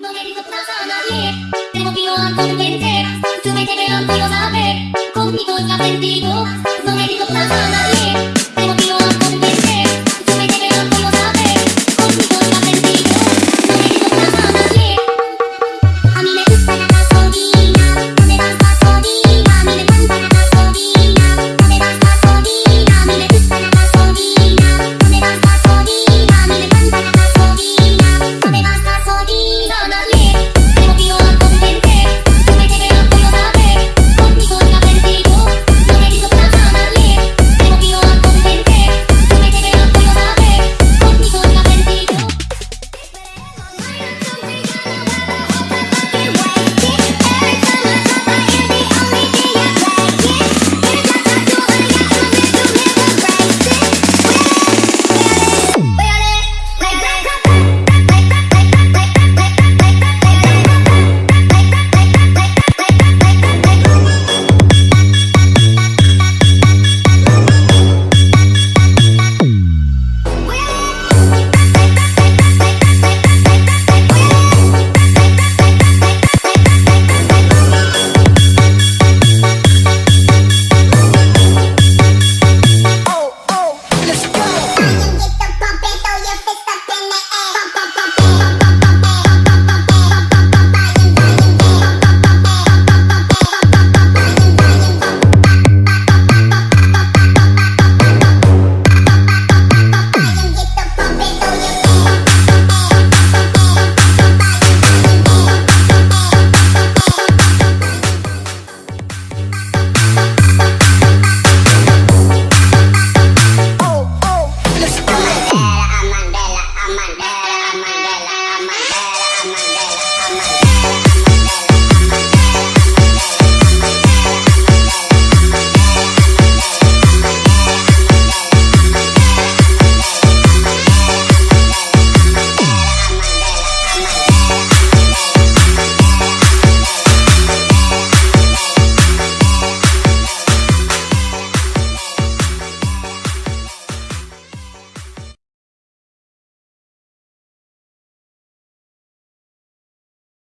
No le digo nada a nadie, tengo miedo a tú me quiero saber, conmigo ya no digo nada a nadie.